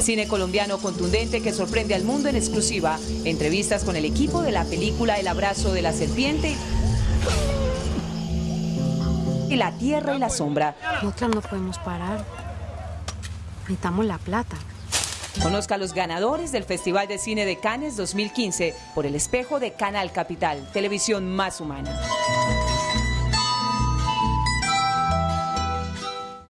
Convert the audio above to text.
Cine colombiano contundente que sorprende al mundo en exclusiva. Entrevistas con el equipo de la película El abrazo de la serpiente y La tierra y la sombra. Nosotros no podemos parar. Necesitamos la plata. Conozca a los ganadores del Festival de Cine de Cannes 2015 por el espejo de Canal Capital, televisión más humana.